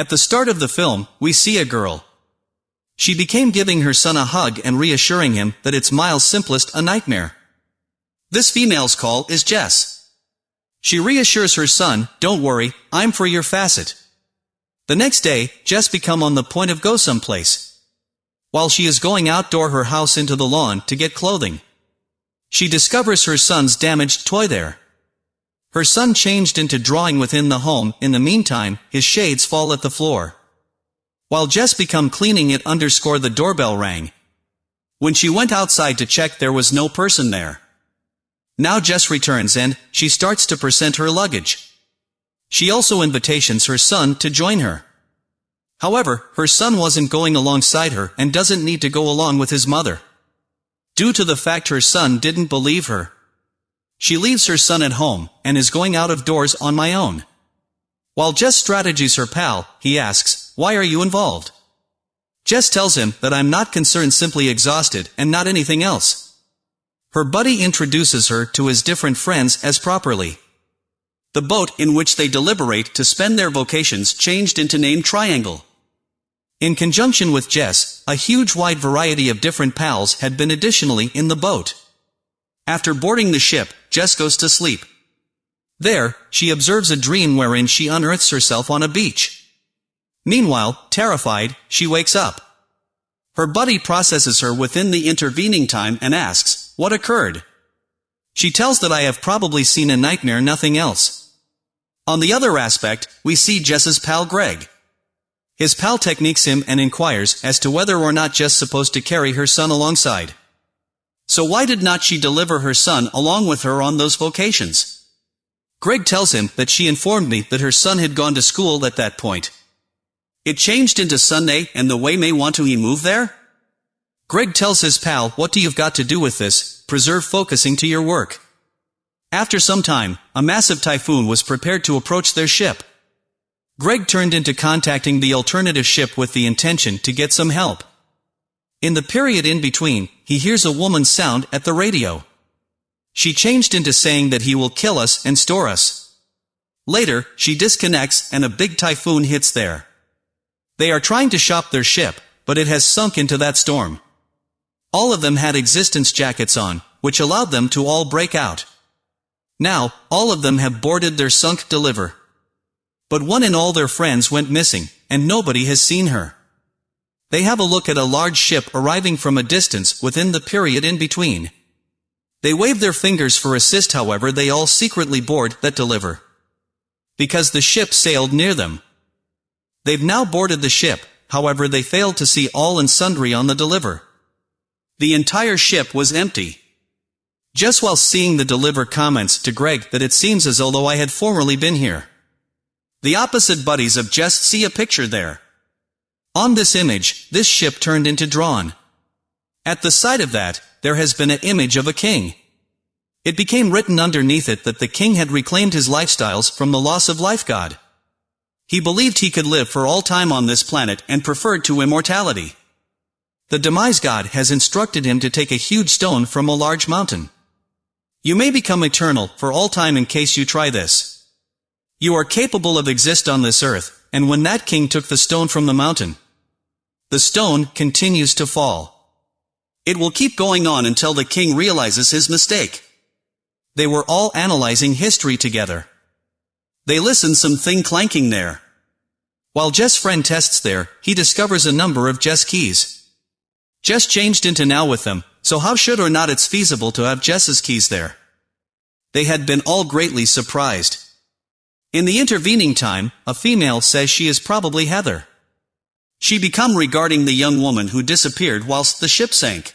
At the start of the film, we see a girl. She became giving her son a hug and reassuring him that it's Miles' simplest a nightmare. This female's call is Jess. She reassures her son, don't worry, I'm for your facet. The next day, Jess become on the point of go someplace. While she is going outdoor her house into the lawn to get clothing. She discovers her son's damaged toy there. Her son changed into drawing within the home, in the meantime, his shades fall at the floor. While Jess become cleaning it underscore the doorbell rang. When she went outside to check there was no person there. Now Jess returns and, she starts to present her luggage. She also invitations her son to join her. However, her son wasn't going alongside her and doesn't need to go along with his mother. Due to the fact her son didn't believe her. She leaves her son at home, and is going out of doors on my own. While Jess strategies her pal, he asks, why are you involved? Jess tells him that I'm not concerned simply exhausted, and not anything else. Her buddy introduces her to his different friends as properly. The boat in which they deliberate to spend their vocations changed into name Triangle. In conjunction with Jess, a huge wide variety of different pals had been additionally in the boat. After boarding the ship, Jess goes to sleep. There, she observes a dream wherein she unearths herself on a beach. Meanwhile, terrified, she wakes up. Her buddy processes her within the intervening time and asks, what occurred? She tells that I have probably seen a nightmare nothing else. On the other aspect, we see Jess's pal Greg. His pal techniques him and inquires as to whether or not Jess supposed to carry her son alongside. So why did not she deliver her son along with her on those vocations? Greg tells him that she informed me that her son had gone to school at that point. It changed into Sunday and the way may want to he move there? Greg tells his pal, what do you've got to do with this, preserve focusing to your work. After some time, a massive typhoon was prepared to approach their ship. Greg turned into contacting the alternative ship with the intention to get some help. In the period in between, he hears a woman's sound at the radio. She changed into saying that he will kill us and store us. Later, she disconnects and a big typhoon hits there. They are trying to shop their ship, but it has sunk into that storm. All of them had existence jackets on, which allowed them to all break out. Now, all of them have boarded their sunk deliver. But one and all their friends went missing, and nobody has seen her. They have a look at a large ship arriving from a distance within the period in between. They wave their fingers for assist however they all secretly board that deliver. Because the ship sailed near them. They've now boarded the ship, however they failed to see all and sundry on the deliver. The entire ship was empty. Just while seeing the deliver comments to Greg that it seems as though I had formerly been here. The opposite buddies of just see a picture there. On this image, this ship turned into drawn. At the side of that, there has been an image of a king. It became written underneath it that the king had reclaimed his lifestyles from the loss of life god. He believed he could live for all time on this planet and preferred to immortality. The demise god has instructed him to take a huge stone from a large mountain. You may become eternal for all time in case you try this. You are capable of exist on this earth, and when that king took the stone from the mountain, the stone continues to fall. It will keep going on until the king realizes his mistake. They were all analyzing history together. They listen some thing clanking there. While Jess' friend tests there, he discovers a number of Jess keys. Jess changed into now with them, so how should or not it's feasible to have Jess's keys there? They had been all greatly surprised. In the intervening time, a female says she is probably Heather. She become regarding the young woman who disappeared whilst the ship sank.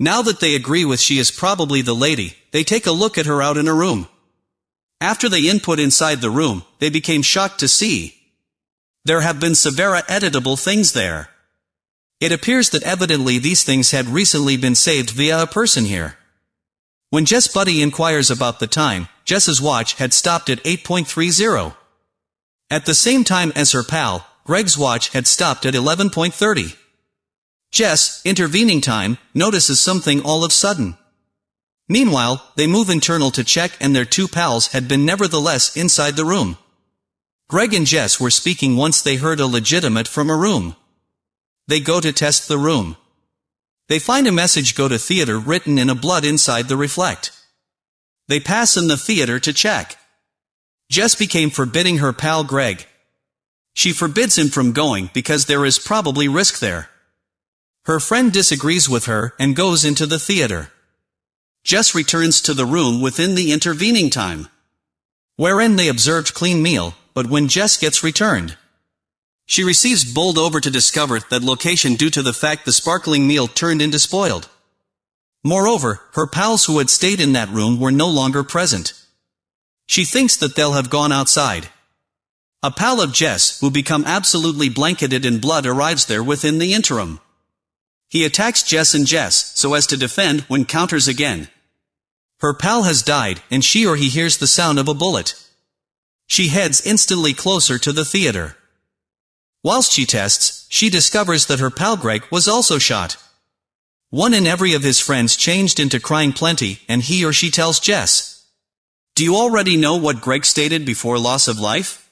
Now that they agree with she is probably the lady, they take a look at her out in a room. After they input inside the room, they became shocked to see. There have been severe editable things there. It appears that evidently these things had recently been saved via a person here. When Jess Buddy inquires about the time, Jess's watch had stopped at 8.30. At the same time as her pal, Greg's watch had stopped at 11.30. Jess, intervening time, notices something all of sudden. Meanwhile, they move internal to check and their two pals had been nevertheless inside the room. Greg and Jess were speaking once they heard a legitimate from a room. They go to test the room. They find a message go to theater written in a blood inside the reflect. They pass in the theater to check. Jess became forbidding her pal Greg. She forbids him from going because there is probably risk there. Her friend disagrees with her and goes into the theater. Jess returns to the room within the intervening time. Wherein they observed clean meal, but when Jess gets returned, she receives bowled over to discover that location due to the fact the sparkling meal turned into spoiled. Moreover, her pals who had stayed in that room were no longer present. She thinks that they'll have gone outside. A pal of Jess, who become absolutely blanketed in blood arrives there within the interim. He attacks Jess and Jess, so as to defend when counters again. Her pal has died, and she or he hears the sound of a bullet. She heads instantly closer to the theater. Whilst she tests, she discovers that her pal Greg was also shot. One in every of his friends changed into crying plenty, and he or she tells Jess. Do you already know what Greg stated before loss of life?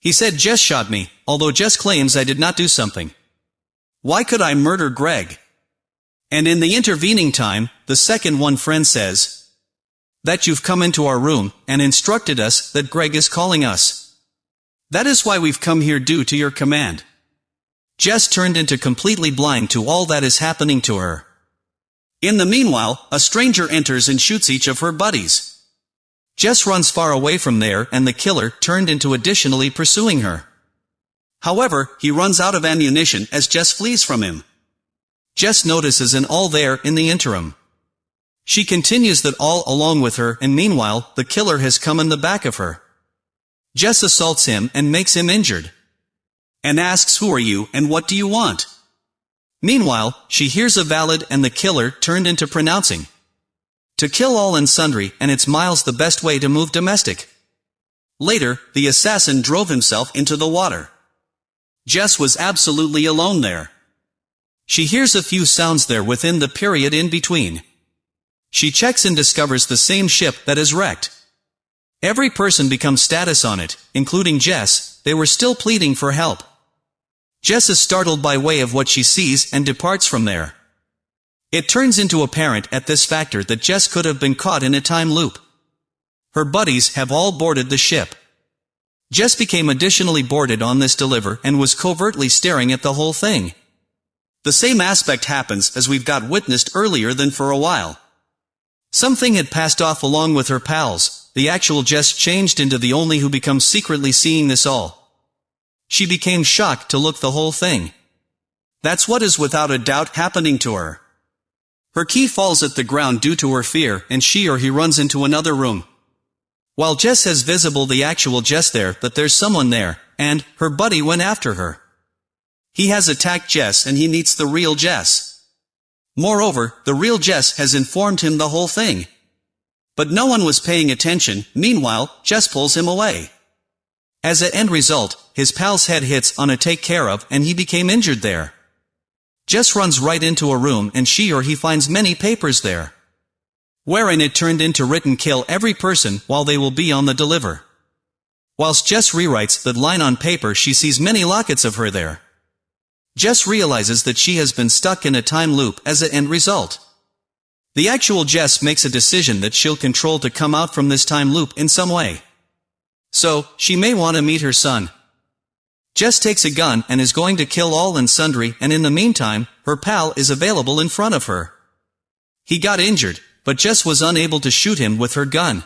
He said Jess shot me, although Jess claims I did not do something. Why could I murder Greg? And in the intervening time, the second one friend says, that you've come into our room, and instructed us that Greg is calling us. That is why we've come here due to your command. Jess turned into completely blind to all that is happening to her. In the meanwhile, a stranger enters and shoots each of her buddies. Jess runs far away from there and the killer turned into additionally pursuing her. However, he runs out of ammunition as Jess flees from him. Jess notices an all there in the interim. She continues that all along with her and meanwhile, the killer has come in the back of her. Jess assaults him and makes him injured. And asks who are you and what do you want? Meanwhile, she hears a valid and the killer turned into pronouncing. To kill all and sundry, and it's miles the best way to move domestic. Later, the assassin drove himself into the water. Jess was absolutely alone there. She hears a few sounds there within the period in between. She checks and discovers the same ship that is wrecked. Every person becomes status on it, including Jess, they were still pleading for help. Jess is startled by way of what she sees and departs from there. It turns into apparent at this factor that Jess could have been caught in a time loop. Her buddies have all boarded the ship. Jess became additionally boarded on this deliver and was covertly staring at the whole thing. The same aspect happens as we've got witnessed earlier than for a while. Something had passed off along with her pals, the actual Jess changed into the only who becomes secretly seeing this all. She became shocked to look the whole thing. That's what is without a doubt happening to her. Her key falls at the ground due to her fear, and she or he runs into another room. While Jess has visible the actual Jess there that there's someone there, and, her buddy went after her. He has attacked Jess and he meets the real Jess. Moreover, the real Jess has informed him the whole thing. But no one was paying attention, meanwhile, Jess pulls him away. As an end result, his pal's head hits on a take care of and he became injured there. Jess runs right into a room and she or he finds many papers there. Wherein it turned into written kill every person while they will be on the deliver. Whilst Jess rewrites that line on paper she sees many lockets of her there. Jess realizes that she has been stuck in a time loop as an end result. The actual Jess makes a decision that she'll control to come out from this time loop in some way. So, she may want to meet her son. Jess takes a gun and is going to kill all and sundry and in the meantime, her pal is available in front of her. He got injured, but Jess was unable to shoot him with her gun.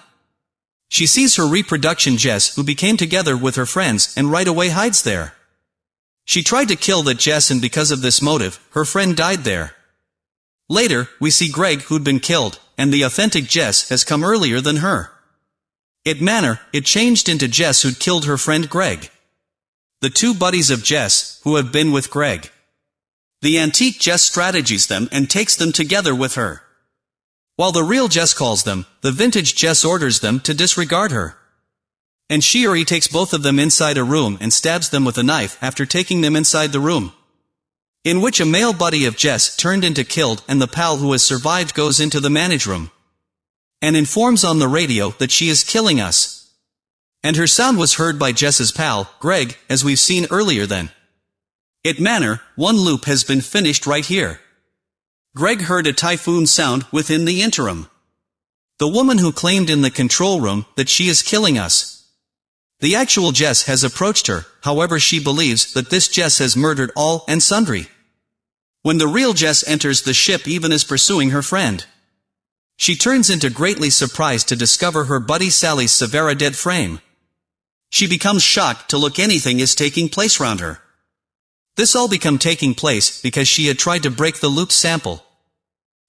She sees her reproduction Jess who became together with her friends and right away hides there. She tried to kill that Jess and because of this motive, her friend died there. Later, we see Greg who'd been killed, and the authentic Jess has come earlier than her. It manner, it changed into Jess who'd killed her friend Greg. The two buddies of Jess, who have been with Greg. The antique Jess strategies them and takes them together with her. While the real Jess calls them, the vintage Jess orders them to disregard her. And she or he takes both of them inside a room and stabs them with a knife after taking them inside the room in which a male buddy of Jess turned into killed and the pal who has survived goes into the manage room and informs on the radio that she is killing us. And her sound was heard by Jess's pal, Greg, as we've seen earlier then. It manner, one loop has been finished right here. Greg heard a typhoon sound within the interim. The woman who claimed in the control room that she is killing us. The actual Jess has approached her, however she believes that this Jess has murdered all and sundry. When the real Jess enters the ship even is pursuing her friend. She turns into greatly surprised to discover her buddy Sally's Severa dead frame. She becomes shocked to look anything is taking place round her. This all become taking place because she had tried to break the loop sample.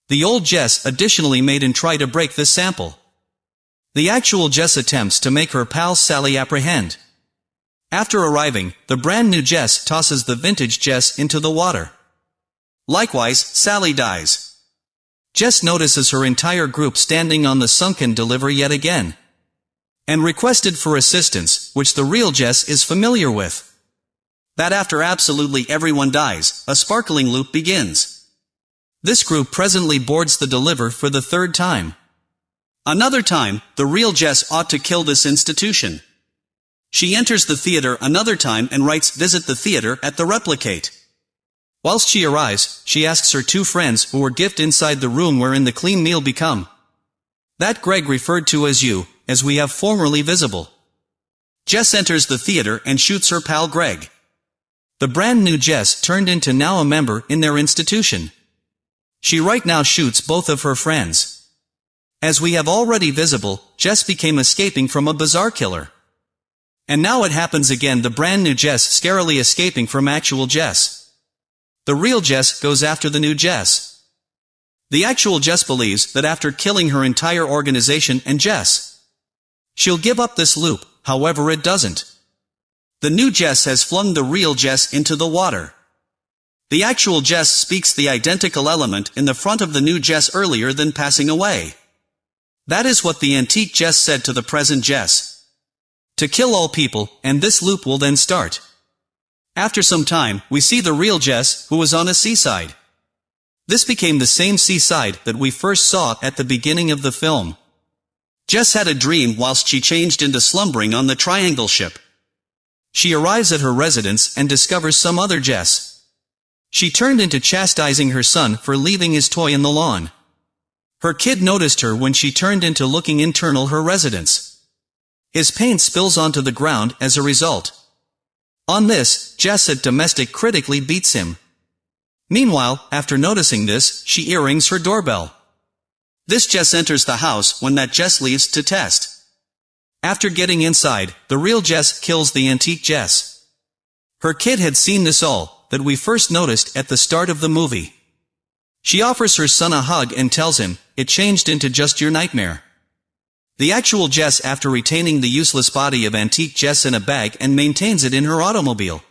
The old Jess additionally made and try to break this sample. The actual Jess attempts to make her pal Sally apprehend. After arriving, the brand new Jess tosses the vintage Jess into the water. Likewise, Sally dies. Jess notices her entire group standing on the sunken delivery yet again and requested for assistance, which the real Jess is familiar with. That after absolutely everyone dies, a sparkling loop begins. This group presently boards the deliver for the third time. Another time, the real Jess ought to kill this institution. She enters the theater another time and writes visit the theater at the replicate. Whilst she arrives, she asks her two friends who were gift inside the room wherein the clean meal become. That Greg referred to as you, as we have formerly visible. Jess enters the theater and shoots her pal Greg. The brand new Jess turned into now a member in their institution. She right now shoots both of her friends. As we have already visible, Jess became escaping from a bizarre killer. And now it happens again the brand new Jess scarily escaping from actual Jess. The real Jess goes after the new Jess. The actual Jess believes that after killing her entire organization and Jess, She'll give up this loop, however it doesn't. The new Jess has flung the real Jess into the water. The actual Jess speaks the identical element in the front of the new Jess earlier than passing away. That is what the antique Jess said to the present Jess. To kill all people, and this loop will then start. After some time, we see the real Jess, who was on a seaside. This became the same seaside that we first saw at the beginning of the film. Jess had a dream whilst she changed into slumbering on the triangle ship. She arrives at her residence and discovers some other Jess. She turned into chastising her son for leaving his toy in the lawn. Her kid noticed her when she turned into looking internal her residence. His paint spills onto the ground as a result. On this, Jess at domestic critically beats him. Meanwhile, after noticing this, she earrings her doorbell. This Jess enters the house when that Jess leaves to test. After getting inside, the real Jess kills the antique Jess. Her kid had seen this all, that we first noticed at the start of the movie. She offers her son a hug and tells him, it changed into just your nightmare. The actual Jess after retaining the useless body of antique Jess in a bag and maintains it in her automobile.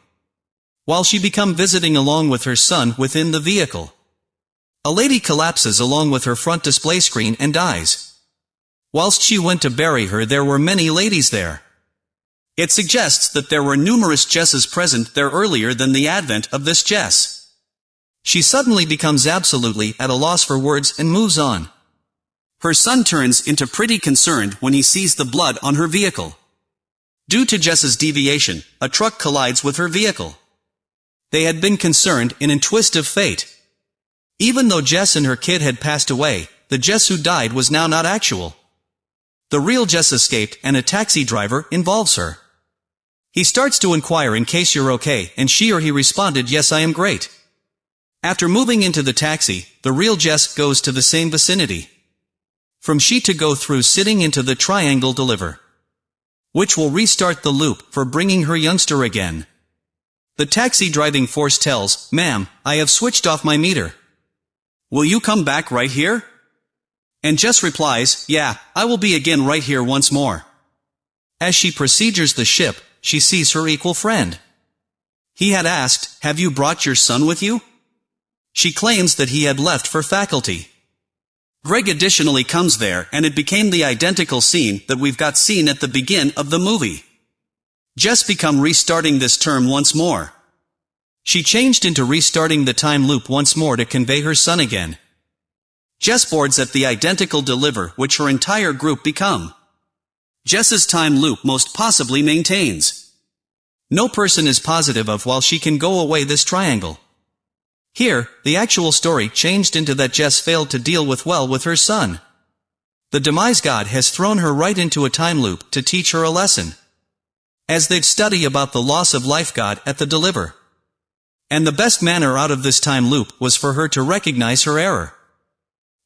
While she become visiting along with her son within the vehicle. A lady collapses along with her front display screen and dies. Whilst she went to bury her there were many ladies there. It suggests that there were numerous Jesses present there earlier than the advent of this Jess. She suddenly becomes absolutely at a loss for words and moves on. Her son turns into pretty concerned when he sees the blood on her vehicle. Due to Jess's deviation, a truck collides with her vehicle. They had been concerned in a twist of fate. Even though Jess and her kid had passed away, the Jess who died was now not actual. The real Jess escaped and a taxi driver involves her. He starts to inquire in case you're okay and she or he responded yes I am great. After moving into the taxi, the real Jess goes to the same vicinity. From she to go through sitting into the triangle deliver. Which will restart the loop for bringing her youngster again. The taxi driving force tells, ma'am, I have switched off my meter. Will you come back right here? And Jess replies, yeah, I will be again right here once more. As she procedures the ship, she sees her equal friend. He had asked, have you brought your son with you? She claims that he had left for faculty. Greg additionally comes there and it became the identical scene that we've got seen at the begin of the movie. Jess become restarting this term once more. She changed into restarting the time loop once more to convey her son again. Jess boards at the identical deliver which her entire group become. Jess's time loop most possibly maintains. No person is positive of while she can go away this triangle. Here, the actual story changed into that Jess failed to deal with well with her son. The demise god has thrown her right into a time loop to teach her a lesson. As they'd study about the loss of life god at the deliver. And the best manner out of this time loop was for her to recognize her error.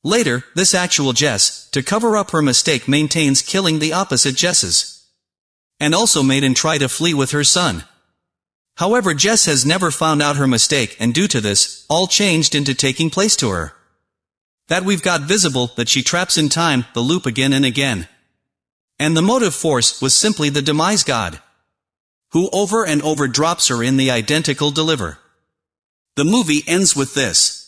Later, this actual Jess, to cover up her mistake maintains killing the opposite Jesses. And also made and try to flee with her son. However Jess has never found out her mistake and due to this, all changed into taking place to her. That we've got visible that she traps in time, the loop again and again. And the motive force was simply the demise god. Who over and over drops her in the identical deliver. The movie ends with this.